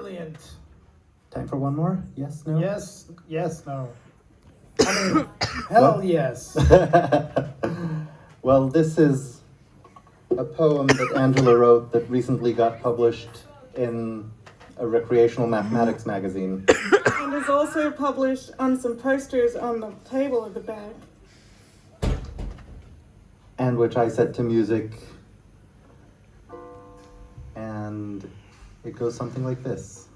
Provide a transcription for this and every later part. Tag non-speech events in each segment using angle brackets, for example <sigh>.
Brilliant. Time for one more? Yes, no? Yes, yes, no. <coughs> I mean, hell yes. <laughs> well, this is a poem that Angela wrote that recently got published in a recreational mathematics magazine. <coughs> And is also published on some posters on the table at the back. and which I set to music. And it goes something like this.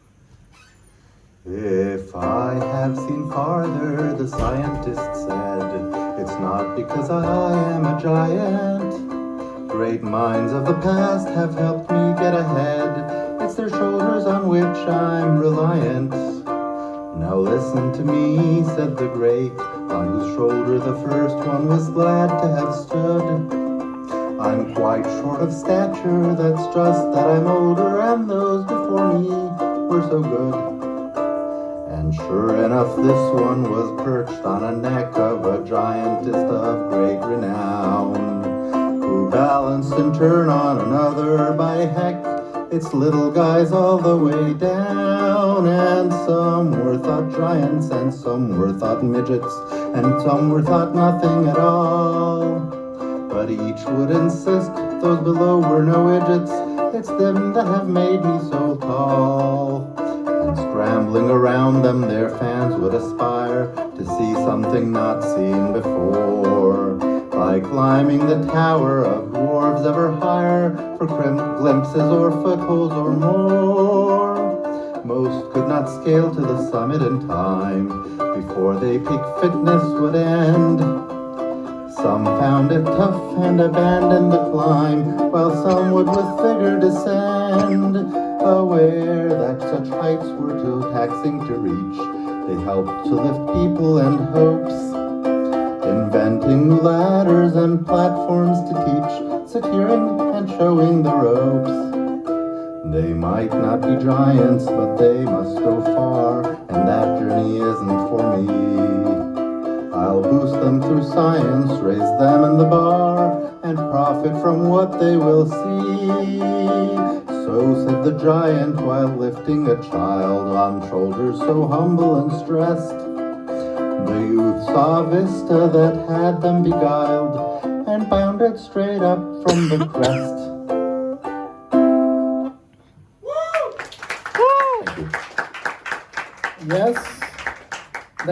If I have seen farther, the scientist said, it's not because I am a giant. Great minds of the past have helped me get ahead. It's their shoulders on which I'm reliant. Now listen to me, said the great, on whose shoulder the first one was glad to have stood. I'm quite short of stature, that's just that I'm older, and those before me were so good. And sure enough, this one was perched on a neck of a giantess of great renown, who balanced in turn on another by heck. It's little guys all the way down, and some were thought giants, and some were thought midgets, and some were thought nothing at all. But each would insist those below were no idiots, it's them that have made me so tall. And scrambling around them, their fans would aspire to see something not seen before. By climbing the tower of dwarves ever higher for glimpses or footholds or more. Most could not scale to the summit in time before their peak fitness would end. Some found it tough and abandoned the climb, while some would with vigor descend. Aware that such heights were too taxing to reach, they helped to lift people and hopes. Inventing ladders and platforms to teach, securing and showing the ropes. They might not be giants, but they must go far, and that science, raise them in the bar, and profit from what they will see. So said the giant while lifting a child on shoulders so humble and stressed. The youth saw a vista that had them beguiled, and bounded straight up from the crest. Yes,